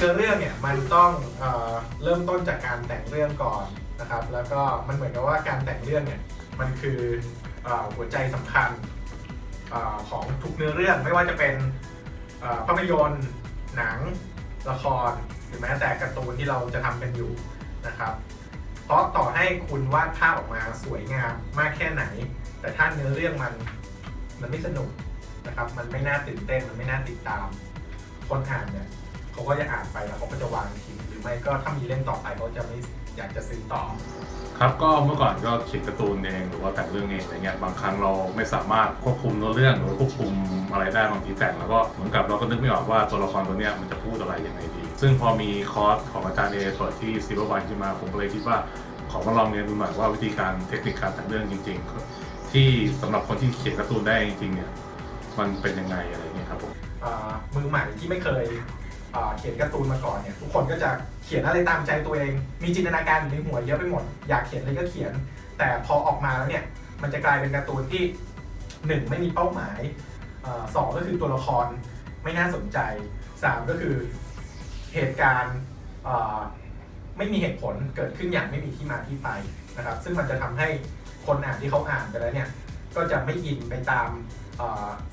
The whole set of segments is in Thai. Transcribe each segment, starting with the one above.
คือเรื่องเนี่ยมันต้องเอ่อเริ่มต้นจากการแต่งเรื่องก่อนนะครับ แล้วก็มันเหมือนกับว่าการแต่งเรื่องเนี่ยมันคือเอ่อหัวใจสำคัญเออของทุกเนื้อเรื่องไม่ว่าจะเป็นเอ่อภาพยนตร์ หนัง ละคร หรือแม้แต่การ์ตูนที่เราจะทำกันอยู่นะครับ เพราะต่อให้คุณวาดภาพออกมาสวยงามมากแค่ไหน แต่ถ้าเนื้อเรื่องมันมันไม่สนุกนะครับ มันไม่น่าตื่นเต้น มันไม่น่าติดตาม คนอ่านเนี่ย เขาก็จะอ่านไปแล้วเขาก็จะวางทิ้งหรือไม่ก็ถ้ามีเล่มต่อไปเขาจะไม่อยากจะซื้อต่อ ครับก็เมื่อก่อนก็เขียนการ์ตูนเองหรือว่าแต่งเรื่องเองอะไรเงี้ยบางครั้งเราไม่สามารถควบคุมเนื้อเรื่องหรือควบคุมอะไรได้บางทีแต่งแล้วก็เหมือนกับเราก็นึกไม่ออกว่าตัวละครตัวเนี้ยมันจะพูดอะไรยังไงดี ซึ่งพอมีคอร์สของอาจารย์เอเปิดที่ซีโร่วันขึ้นมาผมก็เลยคิดว่าขอมาลองเรียนดูหน่อยว่าวิธีการเทคนิคการแต่งเรื่องจริง ๆ ที่สำหรับคนที่เขียนการ์ตูนได้จริงๆเนี่ยมันเป็นยังไงอะไรเงี้ยครับผมเอ่อมือใหม่ที่ไม่เคย เขียนการ์ตูนมาก่อนเนี่ยทุกคนก็จะเขียนอะไรตามใจตัวเอง มีจินตนาการอยู่ในหัวเยอะไปหมด อยากเขียนอะไรก็เขียน แต่พอออกมาแล้วเนี่ยมันจะกลายเป็นการ์ตูนที่หนึ่งไม่มีเป้าหมายอสองก็คือตัวละครไม่น่าสนใจสามก็คือเหตุการณ์ไม่มีเหตุผลเกิดขึ้นอย่างไม่มีที่มาที่ไปนะครับซึ่งมันจะทำให้คนอ่านที่เขาอ่านไปแล้วเนี่ย ก็จะไม่อินไปตาม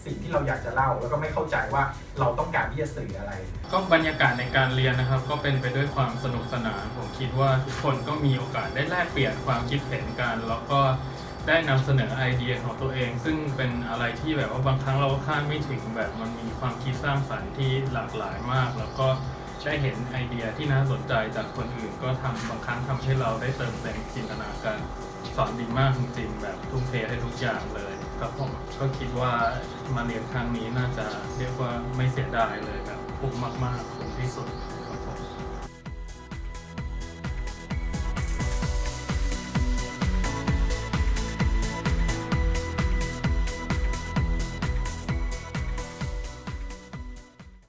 สิ่งที่เราอยากจะเล่า แล้วก็ไม่เข้าใจว่าเราต้องการที่จะสื่ออะไร ก็บรรยากาศในการเรียนนะครับ ก็เป็นไปด้วยความสนุกสนานผมคิดว่าทุกคนก็มีโอกาสได้แลกเปลี่ยนความคิดเห็นกัน แล้วก็ได้นำเสนอไอเดียของตัวเอง ซึ่งเป็นอะไรที่แบบว่าบางครั้งเราก็คาดไม่ถึงแบบมันมีความคิดสร้างสรรค์ที่หลากหลายมาก แล้วก็ ได้เห็นไอเดียที่น่าสนใจจากคนอื่น ก็ทำบางครั้งทำให้เราได้เติมเต็มจินตนาการสอนดีมากจริงๆแบบทุ่มเทให้ทุกอย่างเลยครับผมก็คิดว่ามาเรียนครั้งนี้น่าจะเรียกว่าไม่เสียดายเลยครับคุ้มมากๆคุ้มที่สุด